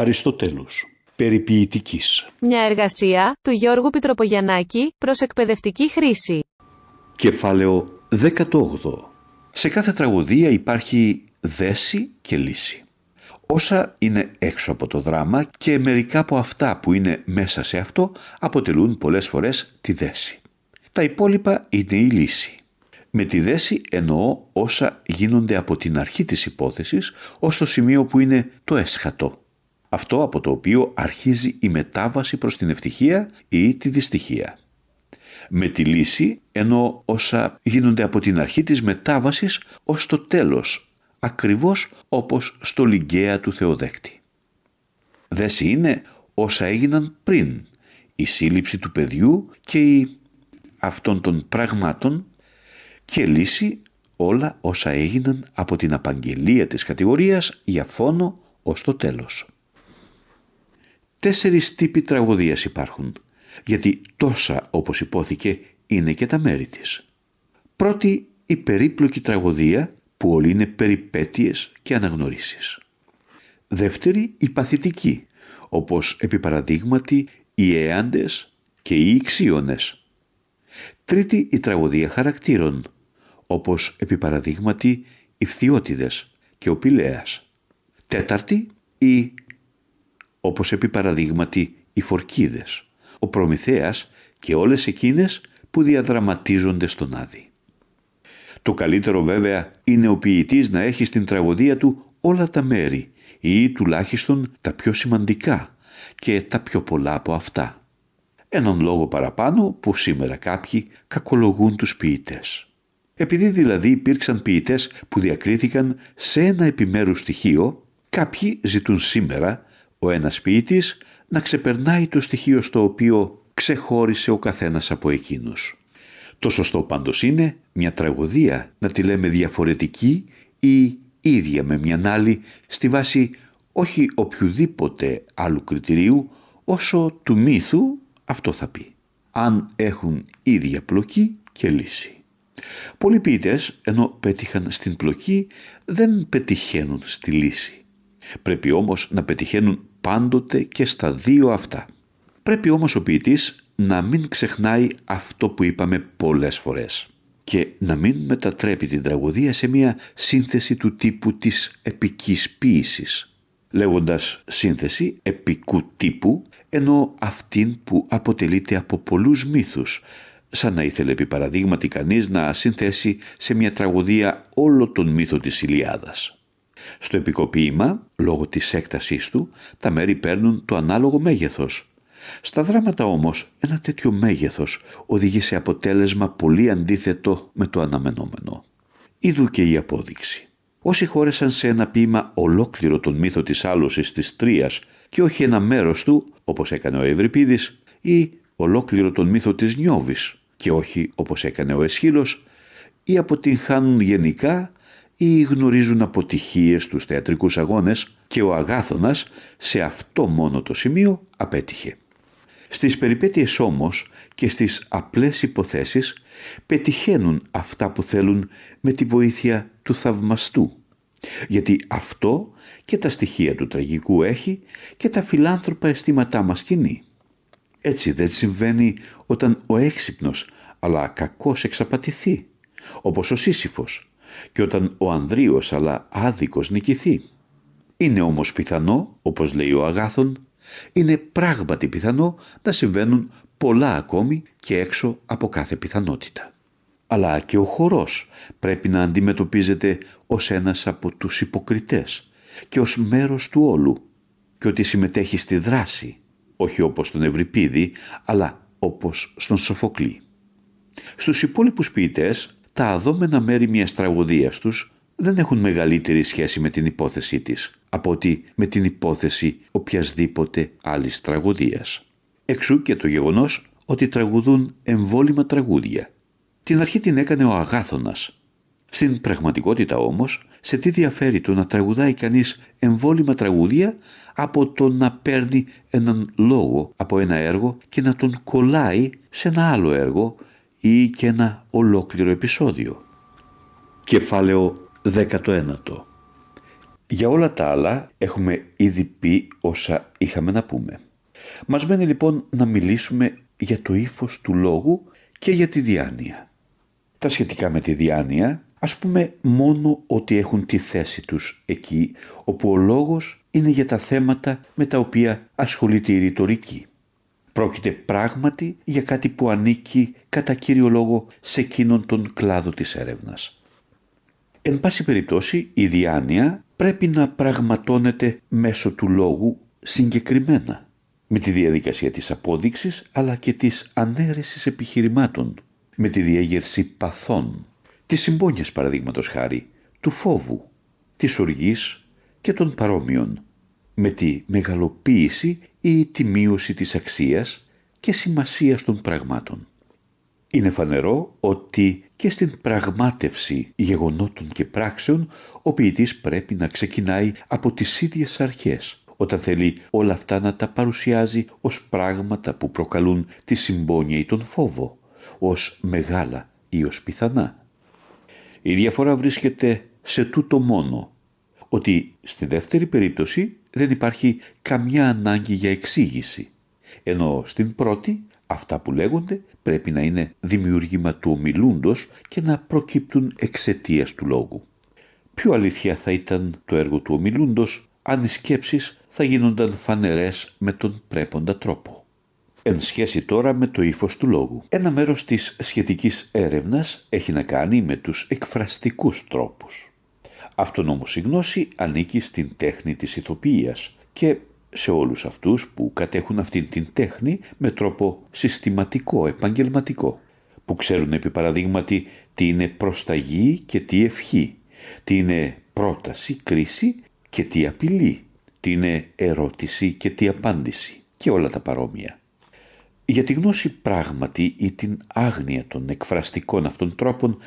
Αριστοτέλους Περιποιητικής Μια εργασία του Γιώργου Πιτροπογιαννάκη προς εκπαιδευτική χρήση. Κεφάλαιο 18 Σε κάθε τραγωδία υπάρχει δέση και λύση. Όσα είναι έξω από το δράμα και μερικά από αυτά που είναι μέσα σε αυτό αποτελούν πολλές φορές τη δέση. Τα υπόλοιπα είναι η λύση. Με τη δέση εννοώ όσα γίνονται από την αρχή της υπόθεσης ως το σημείο που είναι το έσχατο. Αυτό από το οποίο αρχίζει η μετάβαση προς την ευτυχία ή τη δυστυχία. Με τη λύση εννοώ όσα γίνονται από την αρχή της μετάβασης ως το τέλος, ακριβώς όπως στο Λιγκαία του Θεοδέκτη. Δέση είναι όσα έγιναν πριν, η σύλληψη του παιδιού και η αυτών των πραγμάτων και λύση όλα όσα έγιναν από την απαγγελία της κατηγορίας για φόνο ως το τέλος. Τέσσερις τύποι τραγωδίας υπάρχουν, γιατί τόσα όπως υπόθηκε είναι και τα μέρη της. Πρώτη η περίπλοκη τραγωδία που όλοι είναι περιπέτειες και αναγνωρίσεις. Δεύτερη η παθητική, όπως επί παραδείγματι οι έαντες και οι ηξίονες. Τρίτη η τραγωδία χαρακτήρων, όπως επί παραδείγματι οι φθιώτιδες και ο Πηλέας. Τέταρτη η, όπως επί παραδείγματι οι φορκίδες, ο Προμηθέας και όλες εκείνες που διαδραματίζονται στον Άδη. Το καλύτερο βέβαια είναι ο ποιητής να έχει στην τραγωδία του όλα τα μέρη ή τουλάχιστον τα πιο σημαντικά και τα πιο πολλά από αυτά. Έναν λόγο παραπάνω που σήμερα κάποιοι κακολογούν τους ποιητές. Επειδή δηλαδή υπήρξαν ποιητές που διακρίθηκαν σε ένα επιμέρους στοιχείο, κάποιοι ζητούν σήμερα ο ένας ποιητής να ξεπερνάει το στοιχείο στο οποίο ξεχώρισε ο καθένας από εκείνους. Το σωστό πάντως είναι μια τραγωδία να τη λέμε διαφορετική ή ίδια με μια άλλη στη βάση όχι οποιοδήποτε άλλου κριτηρίου όσο του μύθου αυτό θα πει. Αν έχουν ίδια πλοκή και λύση. Πολλοί ποιητές, ενώ πέτυχαν στην πλοκή, δεν πετυχαίνουν στη λύση. Πρέπει όμως να πετυχαίνουν πάντοτε και στα δύο αυτά. Πρέπει όμως ο ποιητής να μην ξεχνάει αυτό που είπαμε πολλές φορές και να μην μετατρέπει την τραγωδία σε μια σύνθεση του τύπου της επικής ποίησης. Λέγοντας σύνθεση επικού τύπου, ενώ αυτήν που αποτελείται από πολλούς μύθους, σαν να ήθελε επί παραδείγματι κανείς να συνθέσει σε μια τραγωδία όλο τον μύθο της Ηλιάδας. Στο επικοποίημα, λόγω της έκτασής του, τα μέρη παίρνουν το ανάλογο μέγεθος. Στα δράματα όμως, ένα τέτοιο μέγεθος οδηγεί σε αποτέλεσμα πολύ αντίθετο με το αναμενόμενο. Είδου και η απόδειξη. Όσοι χώρεσαν σε ένα ποίημα ολόκληρο τον μύθο της άλωσης της Τρίας και όχι ένα μέρος του, όπως έκανε ο Ευρυπίδης, ή ολόκληρο τον μύθο της Νιώβης, και όχι όπως έκανε ο Εσχύλος ή αποτυγχάνουν γενικά ή γνωρίζουν αποτυχίες στους θεατρικούς αγώνες και ο Αγάθωνας σε αυτό μόνο το σημείο απέτυχε. Στις περιπέτειες όμως και στις απλές υποθέσεις πετυχαίνουν αυτά που θέλουν με τη βοήθεια του θαυμαστού. Γιατί αυτό και τα στοιχεία του τραγικού έχει και τα φιλάνθρωπα αισθήματά μας κινεί. Έτσι δεν συμβαίνει όταν ο έξυπνος αλλά κακός εξαπατηθεί, όπως ο Σύσυφος, και όταν ο Ανδρίος αλλά άδικος νικηθεί. Είναι όμως πιθανό, όπως λέει ο Αγάθων, είναι πράγματι πιθανό να συμβαίνουν πολλά ακόμη και έξω από κάθε πιθανότητα. Αλλά και ο χορός πρέπει να αντιμετωπίζεται ως ένας από τους υποκριτές και ως μέρος του όλου και ότι συμμετέχει στη δράση όχι όπως στον Ευρυπίδη, αλλά όπως στον Σοφοκλή. Στους υπόλοιπους ποιητές, τα αδόμενα μέρη μιας τραγωδίας τους δεν έχουν μεγαλύτερη σχέση με την υπόθεσή της από ότι με την υπόθεση οποιασδήποτε άλλης τραγωδίας. Εξού και το γεγονός ότι τραγουδούν εμβόλυμα τραγούδια. Την αρχή την έκανε ο Αγάθωνας. Στην πραγματικότητα όμως, σε τι διαφέρει το να τραγουδάει κανείς εμβόλυμα τραγούδια από το να παίρνει έναν λόγο από ένα έργο και να τον κολλάει σε ένα άλλο έργο ή και ένα ολόκληρο επεισόδιο. Κεφάλαιο 19 Για όλα τα άλλα έχουμε ήδη πει όσα είχαμε να πούμε. Μας μένει λοιπόν να μιλήσουμε για το ύφος του λόγου και για τη διάνοια. Τα σχετικά με τη διάνοια ας πούμε μόνο ότι έχουν τη θέση τους εκεί όπου ο λόγος είναι για τα θέματα με τα οποία ασχολείται η ρητορική. Πρόκειται πράγματι για κάτι που ανήκει κατά κύριο λόγο σε εκείνον τον κλάδο της έρευνας. Εν πάση περιπτώσει η διάνοια πρέπει να πραγματώνεται μέσω του λόγου συγκεκριμένα με τη διαδικασία της απόδειξης αλλά και της ανέρεσης επιχειρημάτων, με τη διέγερση παθών, τις συμπόνιες παραδείγματος χάρη, του φόβου, της οργής και των παρόμοιων, με τη μεγαλοποίηση ή τη μείωση της αξίας και σημασίας των πραγμάτων. Είναι φανερό ότι και στην πραγμάτευση γεγονότων και πράξεων ο ποιητής πρέπει να ξεκινάει από τις ίδιες αρχές όταν θέλει όλα αυτά να τα παρουσιάζει ως πράγματα που προκαλούν τη συμπόνια ή τον φόβο, ως μεγάλα ή ως πιθανά. Η διαφορά βρίσκεται σε τούτο μόνο, ότι στη δεύτερη περίπτωση δεν υπάρχει καμιά ανάγκη για εξήγηση, ενώ στην πρώτη αυτά που λέγονται πρέπει να είναι δημιουργήμα του ομιλούντος και να προκύπτουν εξαιτίας του λόγου. Πιο αλήθεια θα ήταν το έργο του ομιλούντος αν οι σκέψεις θα γίνονταν φανερές με τον πρέποντα τρόπο. Εν σχέση τώρα με το ύφος του λόγου. Ένα μέρος της σχετικής έρευνας έχει να κάνει με τους εκφραστικούς τρόπους. Αυτόν όμως η γνώση ανήκει στην τέχνη της ηθοποιίας και σε όλους αυτούς που κατέχουν αυτήν την τέχνη με τρόπο συστηματικό, επαγγελματικό, που ξέρουν επί παραδείγματι τι είναι προσταγή και τι ευχή, τι είναι πρόταση, κρίση και τι απειλή, τι είναι ερώτηση και τι απάντηση και όλα τα παρόμοια. Για τη γνώση πράγματι ή την άγνοια των εκφραστικών αυτών τρόπων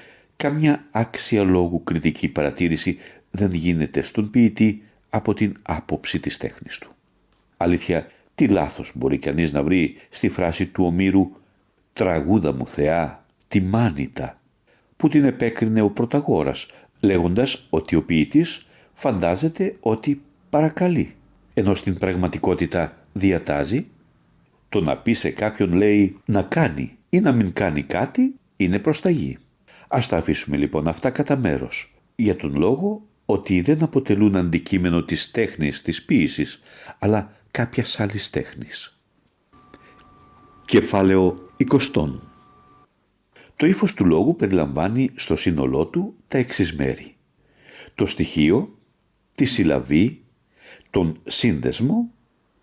καμιά άξια λόγου κριτική παρατήρηση δεν γίνεται στον ποιητή από την άποψη της τέχνης του. Αλήθεια, τι λάθος μπορεί κανείς να βρει στη φράση του Ομήρου «Τραγούδα μου Θεά, τη μάνιτα» που την επέκρινε ο Πρωταγόρας λέγοντας ότι ο ποιητής φαντάζεται ότι παρακαλεί, ενώ στην πραγματικότητα διατάζει. Το να πει σε κάποιον λέει να κάνει ή να μην κάνει κάτι είναι προσταγή. Ας τα αφήσουμε λοιπόν αυτά κατά μέρος, για τον λόγο ότι δεν αποτελούν αντικείμενο της τέχνης της ποίησης, αλλά κάποιας άλλης τέχνης. Κεφάλαιο 20 Το ύφος του λόγου περιλαμβάνει στο σύνολό του τα εξής μέρη. Το στοιχείο, τη συλλαβή, τον σύνδεσμο,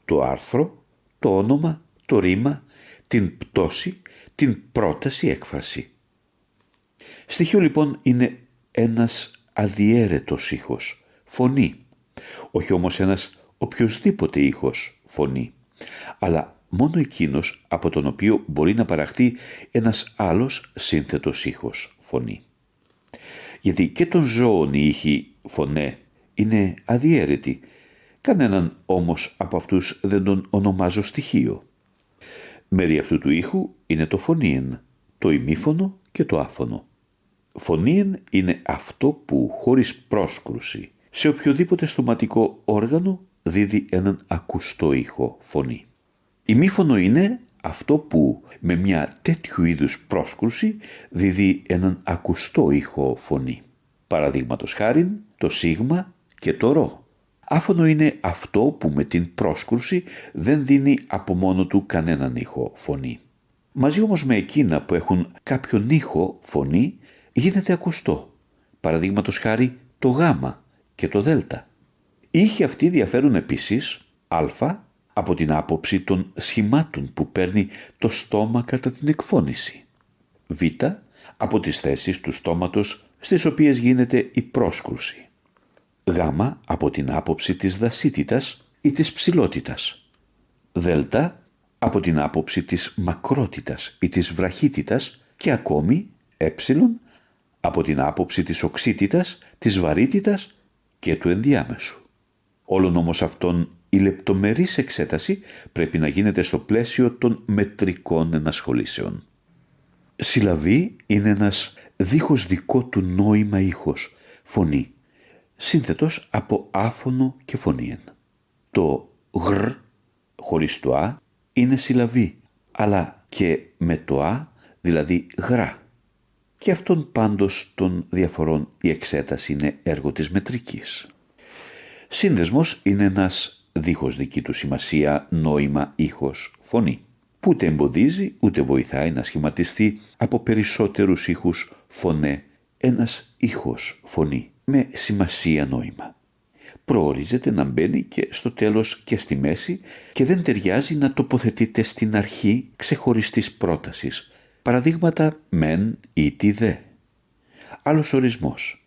το άρθρο, το όνομα, το ρήμα, την πτώση, την πρόταση έκφραση. Στοιχείο λοιπόν είναι ένας αδιέρετος ήχος, φωνή. Όχι όμως ένας οποιοδήποτε ήχος, φωνή. Αλλά μόνο εκείνος από τον οποίο μπορεί να παραχθεί ένας άλλος σύνθετος ήχος, φωνή. Γιατί και των ζώων οι ήχοι φωνέ είναι αδιέρετοι Κανέναν όμως από αυτούς δεν τον ονομάζω στοιχείο. Μέρη αυτού του ήχου είναι το φωνήεν, το ημίφωνο και το άφωνο. Φωνήεν είναι αυτό που χωρίς πρόσκρουση σε οποιοδήποτε στοματικό όργανο δίδει έναν ακουστό ήχο φωνή. Ημίφωνο είναι αυτό που με μια τέτοιου είδους πρόσκρουση δίδει έναν ακουστό ήχο φωνή. Παραδείγματος χάριν το σίγμα και το ρο. Άφωνο είναι αυτό που με την πρόσκρουση δεν δίνει από μόνο του κανέναν ήχο φωνή. Μαζί όμως με εκείνα που έχουν κάποιον ήχο φωνή γίνεται ακουστό. Παραδείγματος χάρη το γάμα και το δέλτα. Οι ήχοι αυτοί διαφέρουν επίσης α από την άποψη των σχημάτων που παίρνει το στόμα κατά την εκφώνηση. β από τις θέσεις του στόματος στις οποίες γίνεται η πρόσκρουση γάμα από την άποψη της δασίτητας ή της ψηλότητας. Δέλτα από την άποψη της μακρότητας ή της βραχίτητας και ακόμη ε από την άποψη της οξύτητας, της βαρύτητας και του ενδιάμεσου. Όλων όμως αυτών η λεπτομερής εξέταση πρέπει να γίνεται στο πλαίσιο των μετρικών ενασχολήσεων. Συλλαβή είναι ένας δίχως δικό του νόημα ήχος, φωνή, σύνθετος από άφωνο και φωνήεν. Το γρ χωρίς το α είναι συλλαβή, αλλά και με το α, δηλαδή γρά. Και αυτόν πάντως των διαφορών η εξέταση είναι έργο της μετρικής. Σύνδεσμος είναι ένας δίχως δική του σημασία νόημα ήχος φωνή που ούτε εμποδίζει ούτε βοηθάει να σχηματιστεί από περισσότερους ήχους φωνέ ένας ήχος φωνή με σημασία νόημα. Προορίζεται να μπαίνει και στο τέλος και στη μέση και δεν ταιριάζει να τοποθετείται στην αρχή ξεχωριστής πρότασης. Παραδείγματα μεν ή τι δε. Άλλος ορισμός.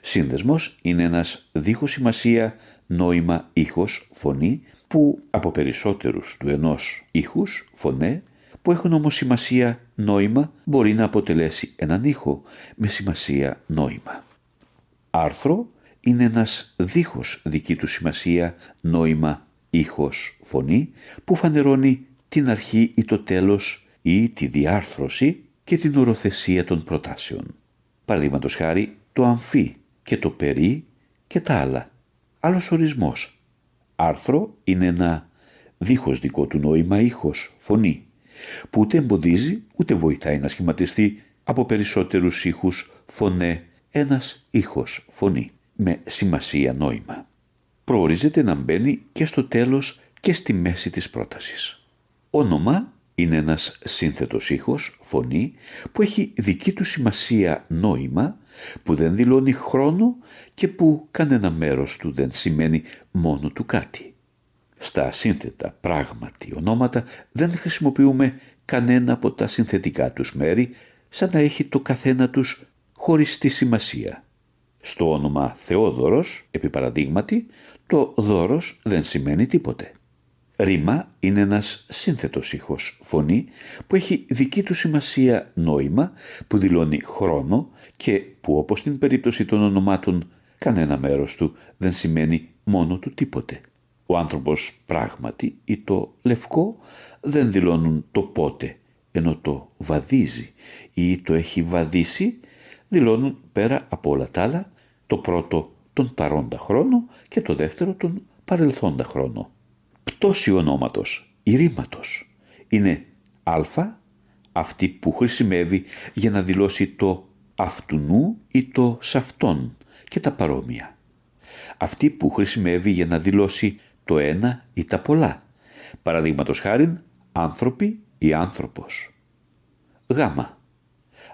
Σύνδεσμος είναι ένας δίχως σημασία νόημα ήχος φωνή που από περισσότερους του ενός ήχους, φωνέ, που έχουν όμως σημασία νόημα, μπορεί να αποτελέσει έναν ήχο με σημασία νόημα. Άρθρο είναι ένας δίχως δική του σημασία νόημα ήχος φωνή που φανερώνει την αρχή ή το τέλος ή τη διάρθρωση και την οροθεσία των προτάσεων. Παραδείγματος χάρη το αμφί και το περί και τα άλλα. Άλλος ορισμός άρθρο είναι ένα δίχως δικό του νόημα ήχος, φωνή, που ούτε εμποδίζει ούτε βοηθάει να σχηματιστεί από περισσότερους ήχους φωνέ ένας ήχος, φωνή, με σημασία νόημα. Προορίζεται να μπαίνει και στο τέλος και στη μέση της πρότασης. Όνομα είναι ένας σύνθετος ήχος, φωνή, που έχει δική του σημασία νόημα, που δεν δηλώνει χρόνο και που κανένα μέρος του δεν σημαίνει μόνο του κάτι. Στα σύνθετα πράγματι ονόματα δεν χρησιμοποιούμε κανένα από τα συνθετικά τους μέρη, σαν να έχει το καθένα τους χωριστή σημασία. Στο όνομα Θεόδωρος, επί παραδείγματι, το δώρος δεν σημαίνει τίποτε. Ρήμα είναι ένας σύνθετος ήχος φωνή που έχει δική του σημασία νόημα που δηλώνει χρόνο και που όπως στην περίπτωση των ονομάτων κανένα μέρος του δεν σημαίνει μόνο του τίποτε. Ο άνθρωπος πράγματι ή το λευκό δεν δηλώνουν το πότε ενώ το βαδίζει ή το έχει βαδίσει δηλώνουν πέρα από όλα τα άλλα το πρώτο τον παρόντα χρόνο και το δεύτερο τον παρελθόντα χρόνο πτώση ονόματος ή ρήματος. Είναι α αυτή που χρησιμεύει για να δηλώσει το αυτουνού ή το σαυτόν και τα παρόμοια. Αυτή που χρησιμεύει για να δηλώσει το ένα ή τα πολλά. Παραδείγματος χάριν άνθρωποι ή άνθρωπος. Γ.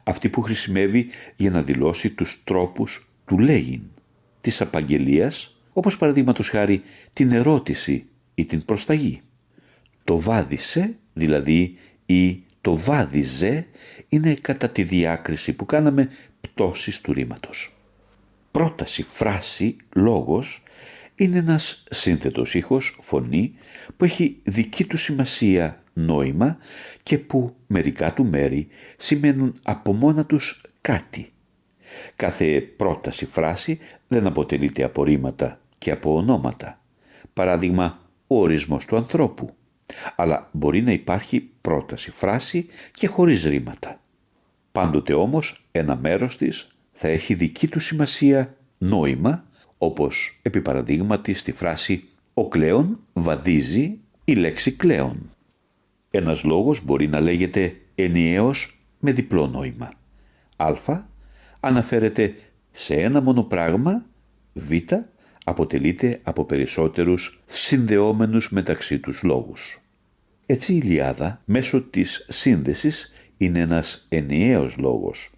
Αυτή που χρησιμεύει για να δηλώσει τους τρόπους του λέγειν, της απαγγελίας, όπως παραδείγματος χάρη την ερώτηση ή την προσταγή. Το βάδισε, δηλαδή ή το βάδιζε, είναι κατά τη διάκριση που κάναμε πτώσης του ρήματος. Πρόταση, φράση, λόγος είναι ένας σύνθετος ήχος, φωνή, που έχει δική του σημασία νόημα και που μερικά του μέρη σημαίνουν από μόνα τους κάτι. Κάθε πρόταση, φράση δεν αποτελείται από ρήματα και από ονόματα. Παράδειγμα, ο ορισμός του ανθρώπου. Αλλά μπορεί να υπάρχει πρόταση, φράση και χωρίς ρήματα. Πάντοτε όμως ένα μέρος της θα έχει δική του σημασία νόημα, όπως επί παραδείγματι στη φράση «Ο κλέον βαδίζει» η λέξη «κλέον». Ένας λόγος μπορεί να λέγεται ενιαίος με διπλό νόημα. Α αναφέρεται σε ένα μόνο πράγμα, Β αποτελείται από περισσότερους συνδεόμενους μεταξύ τους λόγους. Έτσι η Ιλιάδα μέσω της σύνδεσης είναι ένας ενιαίος λόγος.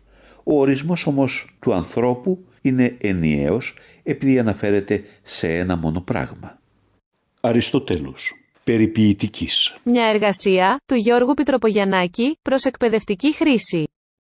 Ο ορισμός όμως του ανθρώπου είναι ενιαίος επειδή αναφέρεται σε ένα μόνο πράγμα. Αριστοτέλους. Περιποιητικής. Μια εργασία του Γιώργου Πιτροπογιαννάκη προς εκπαιδευτική χρήση.